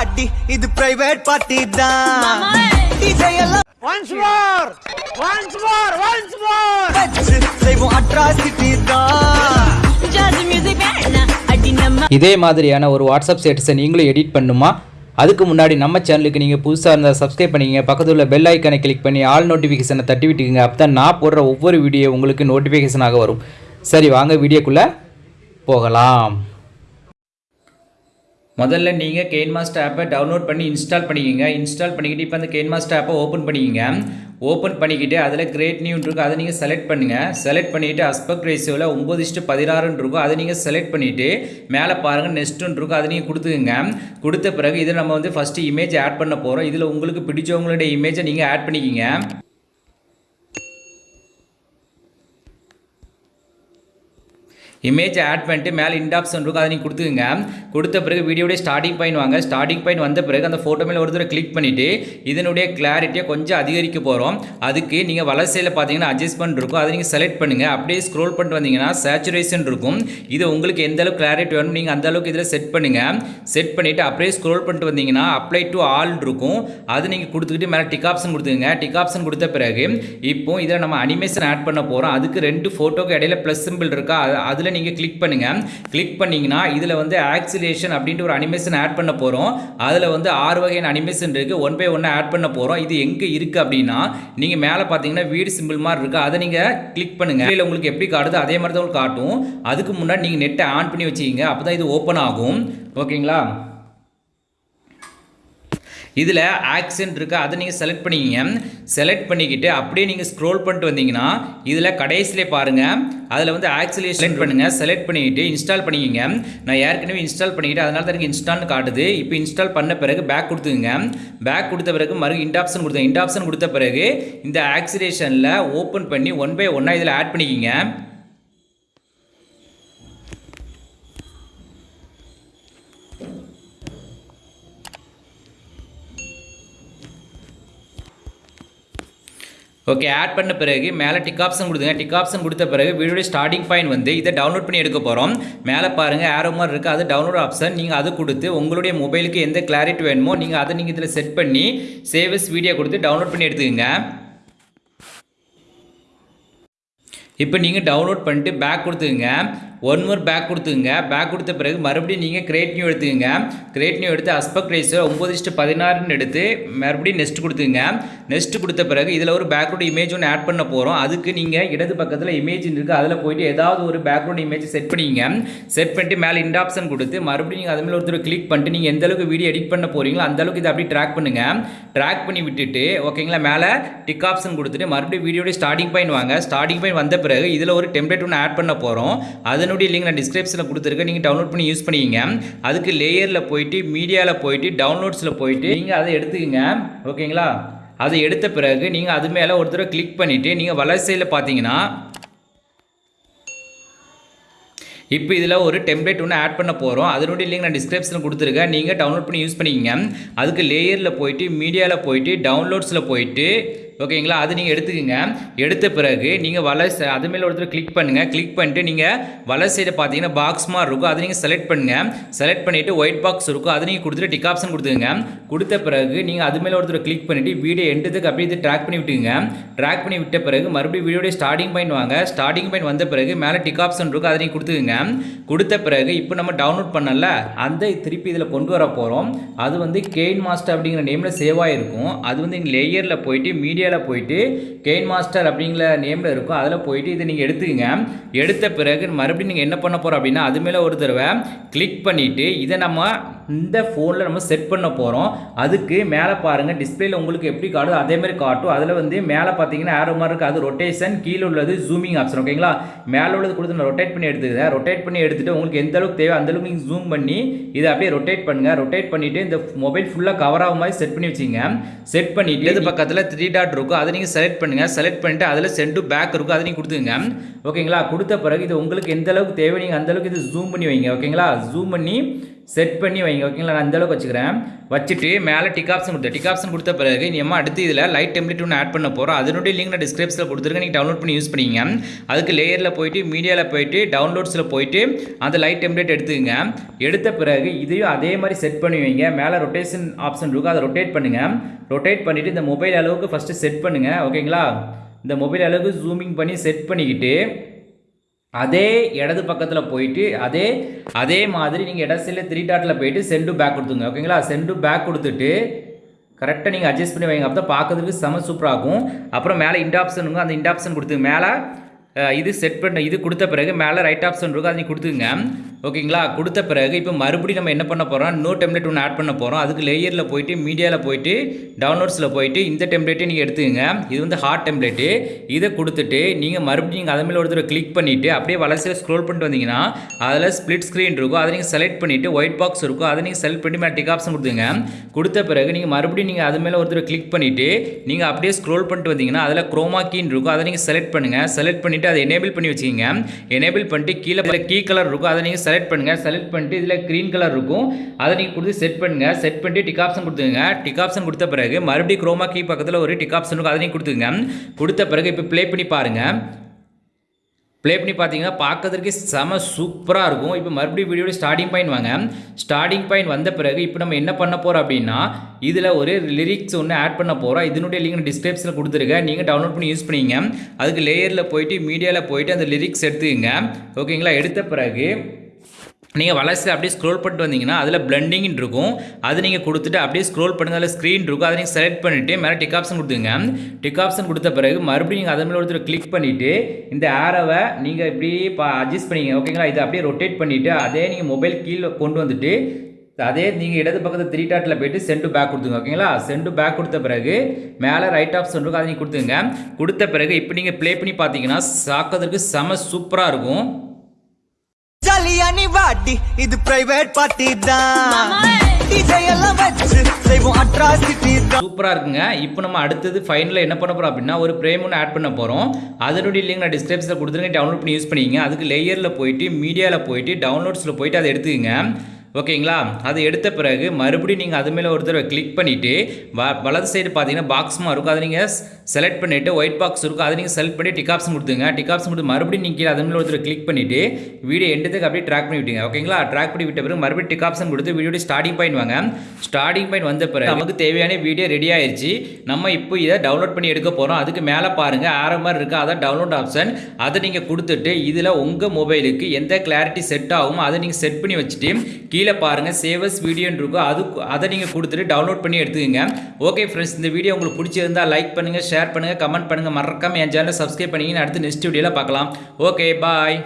பாட்டி இது private party தான். DJ எல்லாம் once more once more once more வச்சு செய்வோம் அட்ராசிட்டி தான். இதே மாதிரியான ஒரு வாட்ஸ்அப் ஸ்டேட்டஸை நீங்களும் எடிட் பண்ணுமா? அதுக்கு முன்னாடி நம்ம சேனலுக்கு நீங்கள் புதுசாக இருந்தால் சப்ஸ்கிரைப் பண்ணிக்கங்க. பக்கத்தில் உள்ள பெல் ஐக்கனை கிளிக் பண்ணி ஆல் நோட்டிஃபிகேஷனை தட்டி விட்டுக்குங்க. அப்போ தான் நான் போடுற ஒவ்வொரு வீடியோ உங்களுக்கு நோட்டிஃபிகேஷனாக வரும். சரி வாங்க வீடியோக்குள்ளே போகலாம். முதல்ல நீங்கள் கெயின்மாஸ்டர் ஆப்பை டவுன்லோட் பண்ணி இன்ஸ்டால் பண்ணிக்கோங்க. இன்ஸ்டால் பண்ணிக்கிட்டு இப்போ அந்த கெயின்மாஸ்டர் ஆப்பை ஓப்பன் பண்ணிக்கோங்க. ஓப்பன் பண்ணிக்கிட்டு அதில் கிரேட் நியூன் இருக்கும் அதை நீங்கள் செலக்ட் பண்ணுங்கள் செலக்ட் பண்ணிவிட்டு அஸ்பெக்ட் ரேஷியோவில் ஒம்பது இஷ்டு பதினாறுன்னு இருக்கும் அதை நீங்கள் செலக்ட் பண்ணிவிட்டு மேலே பாருங்கள் நெஸ்ட்டுன்னு இருக்கும் அதை நீங்கள் கொடுத்துக்குங்க. கொடுத்த பிறகு இதில் நம்ம வந்து ஃபஸ்ட்டு இமேஜ் ஆட் பண்ண போகிறோம் இதில் உங்களுக்கு பிடிச்சவங்களுடைய இமேஜை நீங்கள் ஆட் பண்ணிக்கிங்க. இமேஜ் ஆட் பண்ணிட்டு மேலே இன்டாப்ஷன் இருக்கும் அதை நீங்கள் கொடுத்துக்குங்க. கொடுத்த பிறகு வீடியோடைய ஸ்டார்டிங் பாயிண்ட் வாங்க. ஸ்டார்டிங் பாயிண்ட் வந்த பிறகு அந்த ஃபோட்டோ மேலே ஒரு தடவை கிளிக் பண்ணிவிட்டு இதனுடைய கிளாரிட்டியை கொஞ்சம் அதிகரிக்க போகிறோம் அதுக்கு நீங்கள் வலசையில் பார்த்தீங்கன்னா அட்ஜஸ்ட்மெண்ட் இருக்கும். அதை நீங்கள் செலக்ட் பண்ணுங்கள் அப்படியே ஸ்க்ரோல் பண்ணிட்டு வந்தீங்கன்னா சேச்சுரேஷன் இருக்கும். இது உங்களுக்கு எந்த அளவுக்கு கிளாரிட்டி வேணும் நீங்கள் அந்த அளவுக்கு இதில் செட் பண்ணுங்கள் செட் பண்ணிவிட்டு அப்படியே ஸ்க்ரோல் பண்ணிட்டு வந்தீங்கன்னா அப்ளை டு ஆல் இருக்கும். அது நீங்கள் கொடுத்துக்கிட்டு மேலே டிக் ஆப்ஷன் கொடுத்துங்க டிக் ஆப்ஷன் கொடுத்த பிறகு இப்போ இதில் நம்ம அனிமேஷன் ஆட் பண்ண போகிறோம் அதுக்கு ரெண்டு ஃபோட்டோக்கு இடையில ப்ளஸ் சிம்பிள் இருக்கா? அதில் நீங்கள் கிளிக் பண்ணுங்கள் கிளிக் பண்ணிங்கன்னா இதில் வந்து ஆக்சிலேஷன் அப்படின்ட்டு ஒரு அனிமேஷன் ஆட் பண்ண போகிறோம் அதில் வந்து ஆறு வகையான அனிமேஷன் இருக்குது ஒன் பை ஒன்று ஆட் பண்ண போகிறோம் இது எங்கே இருக்குது அப்படின்னா நீங்கள் மேலே பார்த்தீங்கன்னா வீடு சிம்பிள் மாதிரி இருக்குது அதை நீங்கள் கிளிக் பண்ணுங்கள் இல்லை உங்களுக்கு எப்படி காட்டுது அதே மாதிரி தான் உங்களுக்கு காட்டும். அதுக்கு முன்னாடி நீங்கள் நெட்டை ஆன் பண்ணி வச்சுக்கிங்க. அப்போ தான் இது ஓப்பன் ஆகும். ஓகேங்களா? இதில் ஆக்சென்ட் இருக்குது அதை நீங்கள் செலக்ட் பண்ணிக்கிங்க. செலக்ட் பண்ணிக்கிட்டு அப்படியே நீங்கள் ஸ்க்ரோல் பண்ணிட்டு வந்தீங்கன்னா இதில் கடைசியிலே பாருங்கள் அதில் வந்து ஆக்சிலே செலக்ட் பண்ணுங்கள் செலக்ட் பண்ணிக்கிட்டு இன்ஸ்டால் பண்ணிக்கிங்க. நான் ஏற்கனவே இன்ஸ்டால் பண்ணிக்கிட்டு அதனால தான் எனக்கு இன்ஸ்டால்னு காட்டுது. இப்போ இன்ஸ்டால் பண்ண பிறகு பேக் கொடுத்துங்க பேக் கொடுத்த பிறகு மறு இண்ட் ஆப்ஷன் கொடுத்தேன். இண்ட் ஆப்ஷன் கொடுத்த பிறகு இந்த ஆக்சிலேஷனில் ஓப்பன் பண்ணி ஒன் பை ஒன்னாக இதில் ஆட் பண்ணிக்கிங்க. ஓகே ஆட் பண்ண பிறகு மேலே டிக் ஆப்ஷன் கொடுத்துங்க. டிக் ஆப்ஷன் கொடுத்த பிறகு வீடியோட ஸ்டார்டிங் பாயிண்ட் வந்து இதை டவுன்லோட் பண்ணி எடுக்க போகிறோம் மேலே பாருங்கள் ஆரோ மாதிரி இருக்குது அது டவுன்லோட் ஆப்ஷன் நீங்கள் அது கொடுத்து உங்களுடைய மொபைலுக்கு எந்த கிளாரிட்டி வேணுமோ நீங்கள் அதை நீங்கள் இதில் செட் பண்ணி சேவஸ் வீடியோ கொடுத்து டவுன்லோட் பண்ணி எடுத்துக்கங்க. இப்போ நீங்கள் டவுன்லோட் பண்ணிட்டு பேக் கொடுத்துங்க ஒன் மோர் பேக் கொடுத்துங்க பேக் கொடுத்த பிறகு மறுபடியும் நீங்கள் கிரேட் நியூ எடுத்துக்கங்க. கிரேட் நியூ எடுத்து அஸ்பெக்ட் ரேஸோ ஒம்பது இஷ்டு பதினாறுன்னு எடுத்து மறுபடியும் நெக்ஸ்ட் கொடுத்துங்க நெக்ஸ்ட் கொடுத்த பிறகு இதில் ஒரு பேக்ரவுண்ட் இமேஜ் ஒன்று ஆட் பண்ண போகிறோம் அதுக்கு நீங்கள் இடது பக்கத்தில் இமேஜ் இருக்குது அதில் போயிட்டு ஏதாவது ஒரு பேக்ரவுண்ட் இமேஜ் செட் பண்ணிங்க. செட் பண்ணிட்டு மேலே இந்த ஆப்ஷன் கொடுத்து மறுபடியும் நீங்கள் அதுமாதிரி ஒருத்தர் கிளிக் பண்ணிட்டு நீங்கள் எந்த அளவுக்கு வீடியோ எடிட் பண்ண போகிறீங்களோ அந்த அளவுக்கு இதை அப்படியே ட்ராக் பண்ணுங்கள் ட்ராக் பண்ணி விட்டுட்டு ஓகேங்களா மேலே டிக் ஆப்ஷன் கொடுத்துட்டு மறுபடியும் வீடியோட ஸ்டார்டிங் பாயிண்ட் வாங்க. ஸ்டார்டிங் பாயிண்ட் வந்த பிறகு இதில் ஒரு டெம்ப்ளேட் ஒன்று ஆட் பண்ண போகிறோம் அதனுடைய லிங்க் நான் டிஸ்கிரிப்ஷனில் கொடுத்துருக்கேன். நீங்கள் டவுன்லோட் பண்ணி யூஸ் பண்ணிக்கிங்க. அதுக்கு லேயரில் போயிட்டு மீடியாவில் போயிட்டு டவுன்லோட்ஸில் போயிட்டு நீங்கள் அதை எடுத்துக்கங்க. ஓகேங்களா? அதை எடுத்த பிறகு நீங்கள் அது மேலே ஒரு தடவை கிளிக் பண்ணிவிட்டு நீங்கள் வளர்ச்சியில் பார்த்தீங்கன்னா இப்போ இதில் ஒரு டெம்ப்ளேட் ஒன்று ஆட் பண்ண போகிறோம் அதனுடைய லிங்க் நான் டிஸ்கிரிப்ஷனில் கொடுத்துருக்கேன். நீங்கள் டவுன்லோட் பண்ணி யூஸ் பண்ணிக்கிங்க. அதுக்கு லேயரில் போயிட்டு மீடியாவில் போயிட்டு டவுன்லோட்ஸில் போயிட்டு ஓகேங்களா? அது நீங்கள் எடுத்துக்கோங்க. எடுத்த பிறகு நீங்கள் வலை அது மேலே ஒருத்தர் கிளிக் பண்ணுங்கள் கிளிக் பண்ணிட்டு நீங்கள் வலை சைடு பார்த்தீங்கன்னா பாக்ஸ் மாதிரி இருக்கும். அதை நீங்கள் செலக்ட் பண்ணுங்கள் செலக்ட் பண்ணிவிட்டு ஒயிட் பாக்ஸ் இருக்கும். அதை நீங்கள் கொடுத்துட்டு டிக் ஆப்ஷன் கொடுத்துங்க கொடுத்த பிறகு நீங்கள் அது மேலே ஒருத்தர் கிளிக் பண்ணிவிட்டு வீடியோ எண்டதுக்கு அப்படியே இது ட்ராக் பண்ணி விட்டுங்க ட்ராக் பண்ணி விட்ட பிறகு மறுபடியும் வீடியோடைய ஸ்டார்டிங் பாயிண்ட் வாங்க. ஸ்டார்டிங் பாயிண்ட் வந்த பிறகு மேலே டிக் ஆப்ஷன் இருக்கும். அதை நீங்கள் கொடுத்துக்குங்க. கொடுத்த பிறகு இப்போ நம்ம டவுன்லோட் பண்ணல. அந்த திருப்பி இதில் கொண்டு வர போகிறோம் அது வந்து கெயின் மாஸ்டர் அப்படிங்கிற நேமில் சேவ் ஆகிருக்கும் அது வந்து இங்கே லேயரில் போயிட்டு மீடியா மீடியாவில் போயிட்டு கெயின் மாஸ்டர் அப்படிங்கிற நேமில் இருக்கும். அதில் போயிட்டு இதை நீங்கள் எடுத்துக்கங்க. எடுத்த பிறகு மறுபடியும் நீங்கள் என்ன பண்ண போகிறோம் அப்படின்னா அது மேலே ஒரு தடவை கிளிக் பண்ணிவிட்டு இதை நம்ம இந்த ஃபோனில் நம்ம செட் பண்ண போகிறோம் அதுக்கு மேலே பாருங்கள் டிஸ்பிளேல உங்களுக்கு எப்படி காட்டுதோ அதே மாதிரி காட்டும். அதில் வந்து மேலே பார்த்தீங்கன்னா ஆரோ மாதிரி இருக்குது அது ரொட்டேஷன் கீழே உள்ளது ஜூமிங் ஆப்ஷன் ஓகேங்களா மேலே உள்ளது கொடுத்து நான் ரொட்டேட் பண்ணி எடுத்துக்கிறேன். ரொட்டேட் பண்ணி எடுத்துகிட்டு உங்களுக்கு எந்த அளவுக்கு தேவை அந்த அளவுக்கு நீங்கள் ஜூம் பண்ணி இதை அப்படியே ரொட்டேட் பண்ணுங்கள் ரொட்டேட் பண்ணிவிட்டு இந்த மொபைல் ஃபுல்லாக கவர் ஆகும் மாதிரி செட் பண்ணி வச்சுங்க. செட் பண்ணிவிட்டு இது பக்கத்தில் த்ரீ டாட் இருக்கும். அதை நீங்கள் செலக்ட் பண்ணுங்கள் செலக்ட் பண்ணிட்டு அதில் சென்டு பேக் இருக்கும். அதை நீங்கள் கொடுத்துங்க ஓகேங்களா கொடுத்த பிறகு இது உங்களுக்கு எந்த அளவுக்கு தேவை நீங்கள் அந்தளவுக்கு இது ஜூம் பண்ணி வைங்க. ஓகேங்களா ஜூம் பண்ணி செட் பண்ணி வைங்க ஓகேங்களா நான் அந்தளவுக்கு வச்சுக்கிறேன். வச்சுட்டு மேலே டிக் ஆப்ஷன் கொடுத்தேன் டிக் ஆப்ஷன் கொடுத்த பிறகு நீ அம்மா அடுத்து இதில் லைட் டெம்ப்ளேட் ஒன்று ஆட் பண்ண போகிறோம் அதனுடைய லிங்க் நான் டிஸ்கிரிப்ஷனில் கொடுத்துருக்கேன். நீங்கள் டவுன்லோட் பண்ணி யூஸ் பண்ணிங்க அதுக்கு லேயரில் போயிட்டு மீடியாவில் போயிட்டு டவுன்லோட்ஸில் போயிட்டு அந்த லைட் டெம்ப்ளேட் எடுத்துக்கங்க. எடுத்த பிறகு இதையும் அதே மாதிரி செட் பண்ணி வைங்க. மேலே ரொட்டேஷன் ஆப்ஷன் இருக்கும். அதை ரொட்டேட் பண்ணுங்கள் ரொட்டேட் பண்ணிவிட்டு இந்த மொபைல் அளவுக்கு ஃபஸ்ட்டு செட் பண்ணுங்கள் ஓகேங்களா இந்த மொபைல் அளவுக்கு ஜூமிங் பண்ணி செட் பண்ணிக்கிட்டு அதே இடது பக்கத்தில் போயிட்டு அதே அதே மாதிரி நீங்கள் இட சில த்ரீ டாட்டில் போயிட்டு சென்டு பேக் கொடுத்துங்க ஓகேங்களா சென்டு பேக் கொடுத்துட்டு கரெக்டாக நீங்கள் அட்ஜஸ்ட் பண்ணி வைங்க. அப்போ தான் பார்க்கறதுக்கு செம சூப்பராகும் அப்புறம் மேலே இண்ட் ஆப்ஷனுங்க அந்த இண்ட் ஆப்ஷன் கொடுத்துங்க மேலே இது செட் பண்ண இது கொடுத்த பிறகு மேலே ரைட் ஆப்ஷன் இருக்கும் அதை கொடுத்துங்க ஓகேங்களா கொடுத்த பிறகு இப்போ மறுபடியும் நம்ம என்ன பண்ண போகிறோம் இன்னொரு டெம்ப்ளேட் ஒன்று ஆட் பண்ண போகிறோம் அதுக்கு லேயரில் போயிட்டு மீடியாவில் போயிட்டு டவுன்லோட்ஸில் போயிட்டு இந்த டெம்ப்ளேட்டை நீங்கள் எடுத்துக்கங்க. இது வந்து ஹார்ட் டெம்ப்ளேட்டு இதை கொடுத்துட்டு நீங்கள் மறுபடியும் நீங்கள் அதை மேலே ஒரு கிளிக் பண்ணிவிட்டு அப்படியே வளர்ச்சியில் ஸ்க்ரோல் பண்ணிட்டு வந்தீங்கன்னா அதில் ஸ்ப்ளிட் ஸ்க்ரீன் இருக்கும். அதை நீங்கள் செலக்ட் பண்ணிவிட்டு ஒயிட் பாக்ஸ் இருக்கும். அதை நீங்கள் செலக்ட் பண்ணி மேலே டிக் ஆப்ஷன் கொடுத்துங்க கொடுத்த பிறகு நீங்கள் மறுபடியும் நீங்கள் அது மேலே ஒருத்தர் கிளிக் பண்ணிவிட்டு நீங்கள் அப்படியே ஸ்க்ரோல் பண்ணிட்டு வந்தீங்கன்னா அதில் குரோமா கீன் இருக்கும். அதை நீங்கள் செலக்ட் பண்ணுங்கள் செலக்ட் பண்ணிவிட்டு அதை எனேபிள் பண்ணி வச்சுக்கிங்க. எனேபிள் பண்ணிட்டு கீழே கீ கலர் இருக்கும். அதை நீங்கள் செலக்ட் பண்ணுங்கள் செலக்ட் பண்ணிட்டு இதில் க்ரீன் கலர் இருக்கும். அதை நீங்கள் கொடுத்து செட் பண்ணுங்கள் செட் பண்ணிட்டு டிக் ஆப்ஷன் கொடுத்துங்க டிக் ஆப்ஷன் கொடுத்த பிறகு மறுபடியும் குரோமா கீ பக்கத்தில் ஒரு டிக் ஆப்ஷன் இருக்கும். அதை நீங்கள் கொடுத்துங்க கொடுத்த பிறகு இப்போ ப்ளே பண்ணி பாருங்கள் ப்ளே பண்ணி பார்த்தீங்கன்னா பார்க்கறதுக்கு செம சூப்பராக இருக்கும். இப்போ மறுபடியும் வீடியோட ஸ்டார்டிங் பாயிண்ட் வாங்க. ஸ்டார்டிங் பாயிண்ட் வந்த பிறகு இப்போ நம்ம என்ன பண்ண போகிறோம் அப்படின்னா இதில் ஒரு லிரிக்ஸ் ஒன்று ஆட் பண்ண போகிறோம் இதனுடைய லிங்க் டிஸ்கிரிப்ஷனில் கொடுத்துருக்கேன். நீங்கள் டவுன்லோட் பண்ணி யூஸ் பண்ணிங்க. அதுக்கு லேயரில் போயிட்டு மீடியாவில் போயிட்டு அந்த லிரிக்ஸ் எடுத்துக்கங்க. ஓகேங்களா எடுத்த பிறகு நீங்கள் வளர்ச்சி அப்படியே ஸ்க்ரோல் பண்ணிட்டு வந்தீங்கன்னா அதில் பிளண்டிங் இருக்கும். அது நீங்கள் கொடுத்துட்டு அப்படியே ஸ்க்ரோல் பண்ணுங்க அதில் ஸ்க்ரீன் இருக்கும். அதை நீங்கள் செலக்ட் பண்ணிவிட்டு மேலே டிக் ஆப்ஷன் கொடுத்துங்க. டிக் ஆப்ஷன் கொடுத்த பிறகு மறுபடியும் நீங்கள் அதன் மேலே ஒருத்தர் கிளிக் பண்ணிவிட்டு இந்த ஆரோவை நீங்கள் இப்படி பா அட்ஜஸ்ட் பண்ணிங்க ஓகேங்களா இதை அப்படியே ரொட்டேட் பண்ணிவிட்டு அதே நீங்கள் மொபைல் கீழே கொண்டு வந்துட்டு அதே நீங்கள் இடது பக்கத்தில் த்ரீ டாட்டில் போயிட்டு சென்டு பேக் கொடுத்துங்க. ஓகேங்களா சென்டு பேக் கொடுத்த பிறகு மேலே ரைட் ஆப்ஷன் இருக்கும். அதை நீங்கள் கொடுத்துங்க. கொடுத்த பிறகு இப்போ நீங்கள் ப்ளே பண்ணி பார்த்தீங்கன்னா சாக்கிறதுக்கு செம சூப்பராக இருக்கும். ஜாலியானி வாடி. இது பிரைவேட் பார்ட்டி தான். டிஜே எல்லாம் வச்சு செய்வோம் அட்ராசிட்டி தான். சூப்பராக இருக்குங்க. இப்போ நம்ம அடுத்தது ஃபைனலில் என்ன பண்ண போகிறோம் அப்படின்னா ஒரு பிரேம் ஒன்று ஆட் பண்ண போகிறோம் அதனுடைய லிங்க் நான் டிஸ்கிரிப்ஷனில் கொடுத்துருங்க டவுன்லோட் பண்ணி யூஸ் பண்ணிக்கங்க. அதுக்கு லேயரில் போயிட்டு மீடியாவில் போயிட்டு டவுன்லோட்ஸில் போயிட்டு அதை எடுத்துக்கங்க. ஓகேங்களா? அதை எடுத்த பிறகு மறுபடியும் நீங்கள் அது மேலே ஒரு தடவை கிளிக் பண்ணிவிட்டு வ வலது சைடு பார்த்தீங்கன்னா பாக்ஸுமா இருக்கும். அதை நீங்கள் செலக்ட் பண்ணிவிட்டு ஒயிட் பாக்ஸ் இருக்கும். அதை நீங்கள் செலக்ட் பண்ணி டிக் கொடுத்துங்க டிகாப்ஸ் கொடுத்து மறுபடியும் நீங்கள் கீழே அது மேலே ஒரு தடவை கிளிக் பண்ணிவிட்டு வீடியோ எண்டத்துக்கு அப்படியே ட்ராக் பண்ணி விட்டுங்க ஓகேங்களா? ட்ராக் பண்ணி விட்ட பிறகு மறுபடியும் டிக் கொடுத்து வீடியோட ஸ்டார்டிங் பாயிண்ட் வாங்க. ஸ்டார்டிங் பாயிண்ட் வந்த பிறகு நமக்கு தேவையான வீடியோ ரெடி ஆயிடுச்சு நம்ம இப்போ இதை டவுன்லோட் பண்ணி எடுக்க போகிறோம் அதுக்கு மேலே பாருங்கள் ஆற மாதிரி இருக்குது அதான் டவுன்லோட் ஆப்ஷன் அதை நீங்கள் கொடுத்துட்டு இதில் உங்கள் மொபைலுக்கு எந்த கிளாரிட்டி செட் ஆகுமோ அதை நீங்கள் செட் பண்ணி வச்சுட்டு கீழே பாருங்கள் சேவஸ் வீடியோன்னு இருக்கும். அது அதை நீங்கள் கொடுத்துட்டு டவுன்லோட் பண்ணி எடுத்துக்கங்க. ஓகே ஃப்ரெண்ட்ஸ் இந்த வீடியோ உங்களுக்கு பிடிச்சிருந்தா லைக் பண்ணுங்கள் ஷேர் பண்ணுங்கள் கமெண்ட் பண்ணுங்கள் மறக்காமல் என் சேனலை சப்ஸ்கிரைப் பண்ணிங்கன்னு அடுத்து நெக்ஸ்ட் வீடியோவில் பார்க்கலாம். Okay bye